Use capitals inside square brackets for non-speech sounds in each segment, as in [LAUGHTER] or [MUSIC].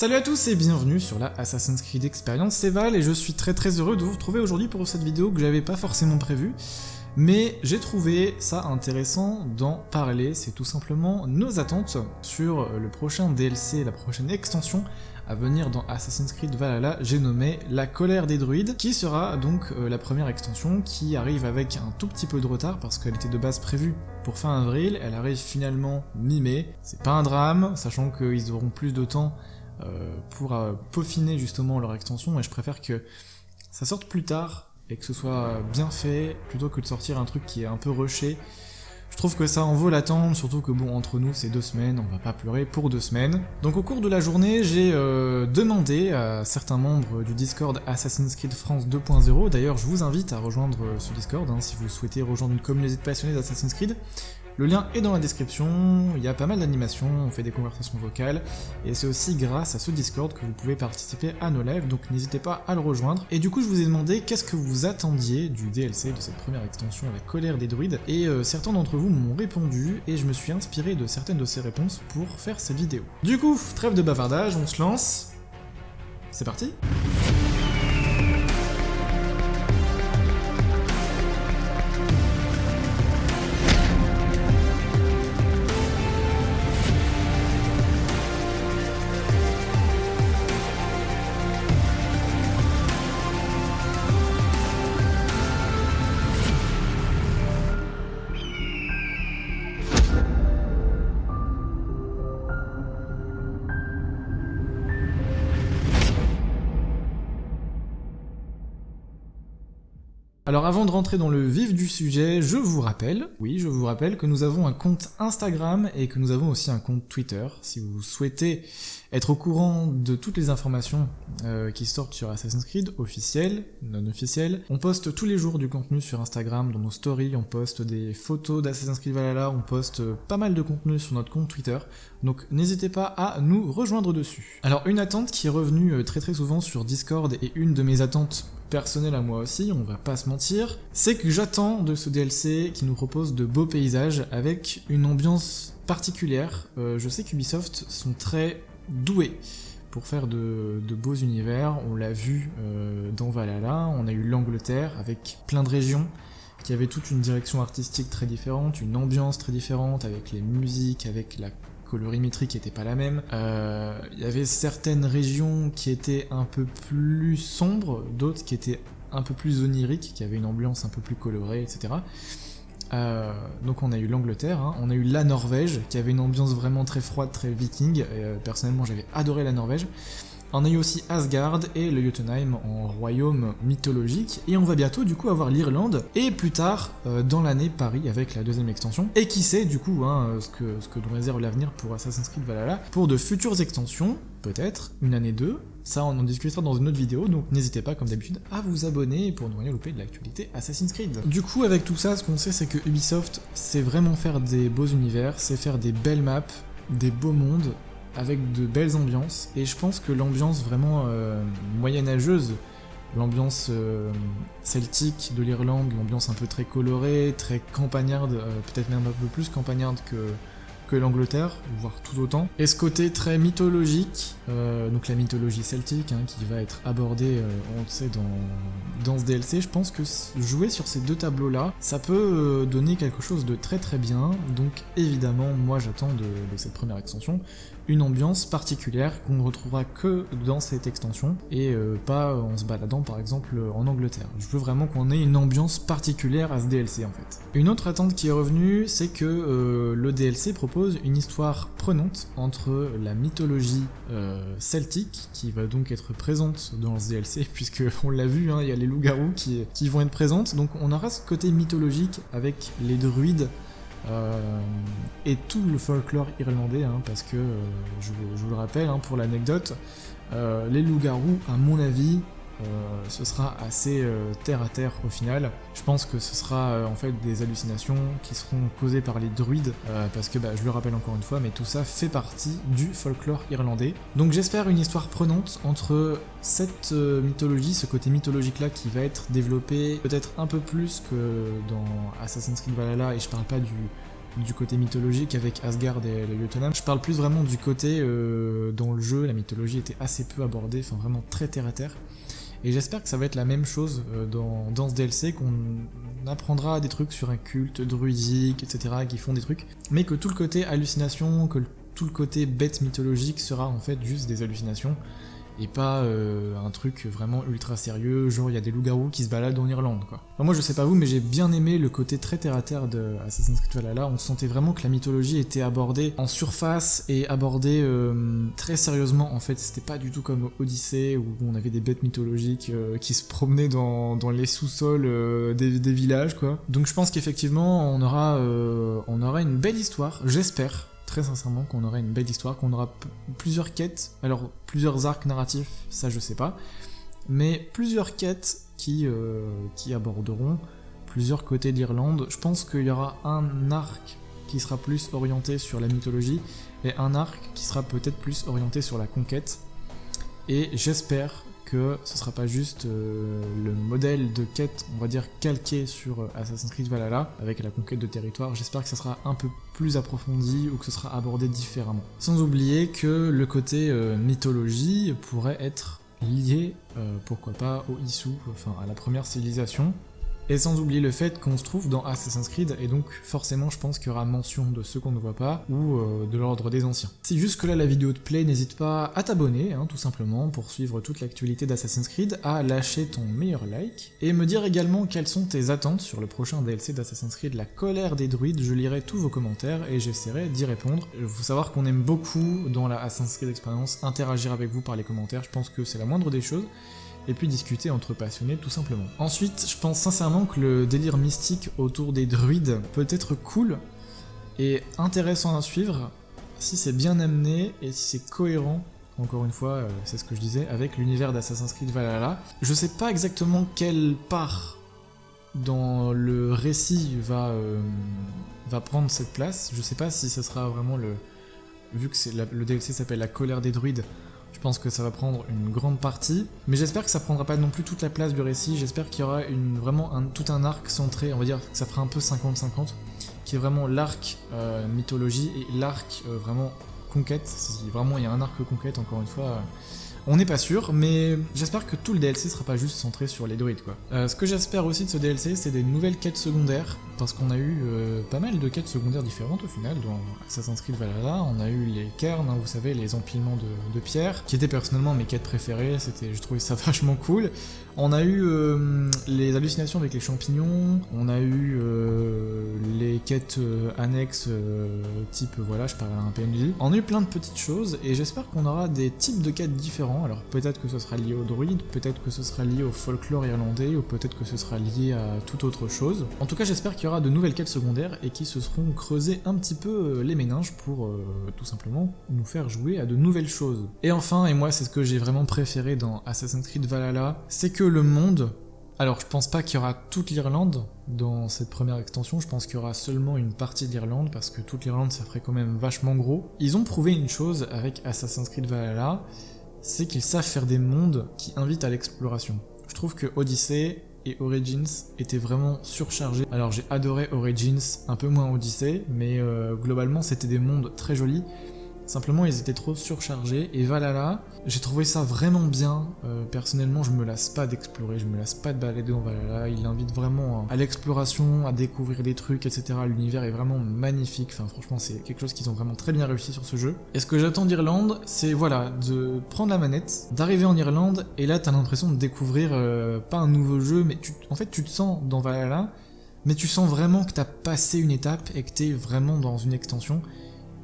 Salut à tous et bienvenue sur la Assassin's Creed Experience, c'est Val et je suis très très heureux de vous retrouver aujourd'hui pour cette vidéo que j'avais pas forcément prévue, mais j'ai trouvé ça intéressant d'en parler, c'est tout simplement nos attentes sur le prochain DLC, la prochaine extension à venir dans Assassin's Creed Valhalla, j'ai nommé La colère des druides, qui sera donc euh, la première extension qui arrive avec un tout petit peu de retard parce qu'elle était de base prévue pour fin avril, elle arrive finalement mi-mai, c'est pas un drame, sachant qu'ils auront plus de temps pour euh, peaufiner justement leur extension, et je préfère que ça sorte plus tard et que ce soit bien fait, plutôt que de sortir un truc qui est un peu rushé. Je trouve que ça en vaut l'attente, surtout que bon, entre nous, c'est deux semaines, on va pas pleurer pour deux semaines. Donc au cours de la journée, j'ai euh, demandé à certains membres du Discord Assassin's Creed France 2.0, d'ailleurs je vous invite à rejoindre ce Discord, hein, si vous souhaitez rejoindre une communauté de passionnés d'Assassin's Creed, le lien est dans la description, il y a pas mal d'animations, on fait des conversations vocales, et c'est aussi grâce à ce Discord que vous pouvez participer à nos lives, donc n'hésitez pas à le rejoindre. Et du coup, je vous ai demandé qu'est-ce que vous attendiez du DLC, de cette première extension avec Colère des Druides, et euh, certains d'entre vous m'ont répondu, et je me suis inspiré de certaines de ces réponses pour faire cette vidéo. Du coup, trêve de bavardage, on se lance. C'est parti Alors avant de rentrer dans le vif du sujet, je vous rappelle, oui je vous rappelle que nous avons un compte Instagram et que nous avons aussi un compte Twitter. Si vous souhaitez être au courant de toutes les informations euh, qui sortent sur Assassin's Creed, officielles, non officielles, on poste tous les jours du contenu sur Instagram, dans nos stories, on poste des photos d'Assassin's Creed Valhalla, on poste pas mal de contenu sur notre compte Twitter, donc n'hésitez pas à nous rejoindre dessus. Alors une attente qui est revenue euh, très très souvent sur Discord et une de mes attentes personnel à moi aussi, on va pas se mentir, c'est que j'attends de ce DLC qui nous propose de beaux paysages avec une ambiance particulière. Euh, je sais qu'Ubisoft sont très doués pour faire de, beaux univers, on l'a vu euh, dans Valhalla, on a eu l'Angleterre avec plein de régions qui avaient toute une direction artistique très différente, une ambiance très différente, avec les musiques, avec la colorimétrie qui était pas la même. Euh, il y avait certaines régions qui étaient un peu plus sombres, d'autres qui étaient un peu plus oniriques, qui avaient une ambiance un peu plus colorée, etc. Euh, donc on a eu l'Angleterre, hein. on a eu la Norvège, qui avait une ambiance vraiment très froide, très viking, euh, personnellement j'avais adoré la Norvège. On a eu aussi Asgard et le Jotunheim en royaume mythologique, et on va bientôt du coup avoir l'Irlande, et plus tard, euh, dans l'année, Paris avec la deuxième extension. Et qui sait du coup hein, ce, que, ce que nous réserve l'avenir pour Assassin's Creed Valhalla, pour de futures extensions, peut-être, une année 2, ça on en discutera dans une autre vidéo, donc n'hésitez pas comme d'habitude à vous abonner pour ne rien louper de l'actualité Assassin's Creed. Du coup avec tout ça, ce qu'on sait c'est que Ubisoft, c'est vraiment faire des beaux univers, c'est faire des belles maps, des beaux mondes, avec de belles ambiances, et je pense que l'ambiance vraiment euh, moyenâgeuse, l'ambiance euh, celtique de l'Irlande, l'ambiance un peu très colorée, très campagnarde, euh, peut-être même un peu plus campagnarde que, l'Angleterre, voire tout autant. Et ce côté très mythologique, donc la mythologie celtique, hein, qui va être abordée, on sait, dans, dans ce DLC, je pense que jouer sur ces deux tableaux-là, ça peut donner quelque chose de très très bien, donc évidemment, moi j'attends de, cette première extension une ambiance particulière qu'on ne retrouvera que dans cette extension, et pas en se baladant par exemple en Angleterre. Je veux vraiment qu'on ait une ambiance particulière à ce DLC en fait. Une autre attente qui est revenue, c'est que le DLC propose une histoire prenante entre la mythologie euh, celtique, qui va donc être présente dans ce DLC, [LAUGHS] puisque on l'a vu, hein, il y a les loups-garous qui, qui, vont être présentes, donc on aura ce côté mythologique avec les druides, euh, et tout le folklore irlandais, hein, parce que, euh, je, vous le rappelle, hein, pour l'anecdote, les loups-garous, à mon avis, euh, ce sera assez euh, terre à terre au final. Je pense que ce sera euh, en fait des hallucinations qui seront causées par les druides, parce que bah, je le rappelle encore une fois, mais tout ça fait partie du folklore irlandais. Donc j'espère une histoire prenante entre cette mythologie, ce côté mythologique là qui va être développé peut-être un peu plus que dans Assassin's Creed Valhalla, et je parle pas du côté mythologique avec Asgard et le Jotunheim. Je parle plus vraiment du côté euh, dans le jeu, la mythologie était assez peu abordée, enfin vraiment très terre à terre. Et j'espère que ça va être la même chose euh, dans, dans ce DLC, qu'on apprendra des trucs sur un culte druidique, etc., qui font des trucs, mais que tout le côté hallucination, que tout le côté bête mythologique sera en fait juste des hallucinations, et pas euh, un truc vraiment ultra sérieux, genre il y a des loups-garous qui se baladent en Irlande, quoi. moi je sais pas vous, mais j'ai bien aimé le côté très terre-à-terre de Assassin's Creed Valhalla, on sentait vraiment que la mythologie était abordée en surface et abordée euh, très sérieusement, en fait, c'était pas du tout comme Odyssey, où on avait des bêtes mythologiques euh, qui se promenaient dans, les sous-sols des, des, villages, quoi. Donc je pense qu'effectivement, on, aura on aura une belle histoire, j'espère, très sincèrement qu'on aurait une belle histoire, qu'on aura plusieurs quêtes, alors plusieurs arcs narratifs, ça je sais pas, mais plusieurs quêtes qui, euh, qui aborderont plusieurs côtés d'Irlande. Je pense qu'il y aura un arc qui sera plus orienté sur la mythologie et un arc qui sera peut-être plus orienté sur la conquête. Et j'espère que ce sera pas juste euh, le modèle de quête, on va dire, calqué sur euh, Assassin's Creed Valhalla, avec la conquête de territoire. J'espère que ça sera un peu plus approfondi ou que ce sera abordé différemment. Sans oublier que le côté euh, mythologie pourrait être lié, pourquoi pas, au Issou, enfin à la première civilisation, et sans oublier le fait qu'on se trouve dans Assassin's Creed, et donc forcément je pense qu'il y aura mention de ceux qu'on ne voit pas, ou euh, de l'ordre des anciens. Si jusque là la vidéo te plaît, n'hésite pas à t'abonner, hein, tout simplement, pour suivre toute l'actualité d'Assassin's Creed, à lâcher ton meilleur like, et me dire également quelles sont tes attentes sur le prochain DLC d'Assassin's Creed, La colère des druides, je lirai tous vos commentaires et j'essaierai d'y répondre. Il faut savoir qu'on aime beaucoup dans la Assassin's Creed Experience interagir avec vous par les commentaires, je pense que c'est la moindre des choses, et puis discuter entre passionnés tout simplement. Ensuite, je pense sincèrement que le délire mystique autour des druides peut être cool et intéressant à suivre si c'est bien amené et si c'est cohérent encore une fois, euh, c'est ce que je disais, avec l'univers d'Assassin's Creed Valhalla. Je sais pas exactement quelle part dans le récit va, euh, va prendre cette place. Je sais pas si ce sera vraiment le... Vu que le DLC s'appelle La colère des druides, je pense que ça va prendre une grande partie, mais j'espère que ça prendra pas non plus toute la place du récit, j'espère qu'il y aura vraiment tout un arc centré, on va dire que ça fera un peu 50-50, qui est vraiment l'arc euh, mythologie et l'arc euh, vraiment conquête, si vraiment il y a un arc conquête, encore une fois, euh, on n'est pas sûr, mais j'espère que tout le DLC sera pas juste centré sur les druides ce que j'espère aussi de ce DLC, c'est des nouvelles quêtes secondaires, parce qu'on a eu euh, pas mal de quêtes secondaires différentes au final dans Assassin's Creed Valhalla. On a eu les cairns, hein, vous savez, les empilements de, pierres, qui étaient personnellement mes quêtes préférées, c'était, je trouvais ça [LAUGHS] vachement cool. On a eu euh, les hallucinations avec les champignons, on a eu les quêtes annexes type, voilà, je parle à un PNJ. On a eu plein de petites choses, et j'espère qu'on aura des types de quêtes différents alors peut-être que ce sera lié aux druides, peut-être que ce sera lié au folklore irlandais, ou peut-être que ce sera lié à toute autre chose. En tout cas, j'espère qu'il y aura de nouvelles quêtes secondaires et qui se seront creusées un petit peu euh, les méninges pour euh, tout simplement nous faire jouer à de nouvelles choses. Et enfin, et moi c'est ce que j'ai vraiment préféré dans Assassin's Creed Valhalla, c'est que le monde alors, je pense pas qu'il y aura toute l'Irlande dans cette première extension, je pense qu'il y aura seulement une partie de l'Irlande, parce que toute l'Irlande, ça ferait quand même vachement gros. Ils ont prouvé une chose avec Assassin's Creed Valhalla, c'est qu'ils savent faire des mondes qui invitent à l'exploration. Je trouve que Odyssey et Origins étaient vraiment surchargés. Alors j'ai adoré Origins, un peu moins Odyssey, mais euh, globalement c'était des mondes très jolis. Simplement, ils étaient trop surchargés. Et Valhalla, j'ai trouvé ça vraiment bien. Euh, personnellement, je me lasse pas d'explorer, je me lasse pas de balader dans Valhalla. Il invite vraiment à l'exploration, à découvrir des trucs, etc. L'univers est vraiment magnifique. Enfin, franchement, c'est quelque chose qu'ils ont vraiment très bien réussi sur ce jeu. Et ce que j'attends d'Irlande, c'est voilà, de prendre la manette, d'arriver en Irlande, et là, t'as l'impression de découvrir euh, pas un nouveau jeu, mais en fait, tu te sens dans Valhalla, mais tu sens vraiment que t'as passé une étape et que t'es vraiment dans une extension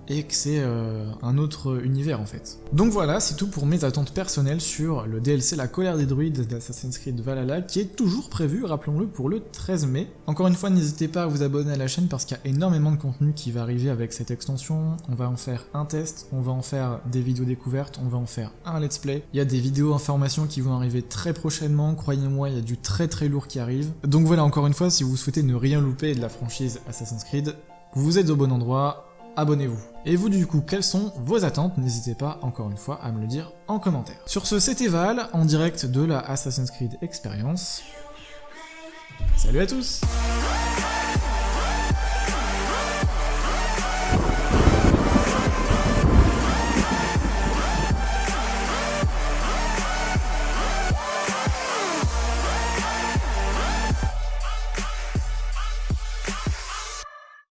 et que c'est euh, un autre univers en fait. Donc voilà, c'est tout pour mes attentes personnelles sur le DLC La colère des druides d'Assassin's Creed Valhalla qui est toujours prévu, rappelons-le, pour le 13 mai. Encore une fois, n'hésitez pas à vous abonner à la chaîne parce qu'il y a énormément de contenu qui va arriver avec cette extension. On va en faire un test, on va en faire des vidéos découvertes, on va en faire un let's play. Il y a des vidéos informations qui vont arriver très prochainement, croyez-moi, il y a du très très lourd qui arrive. Donc voilà, encore une fois, si vous souhaitez ne rien louper de la franchise Assassin's Creed, vous êtes au bon endroit, abonnez-vous. Et vous du coup, quelles sont vos attentes? N'hésitez pas encore une fois à me le dire en commentaire. Sur ce, c'était Val, en direct de la Assassin's Creed Experience. Salut à tous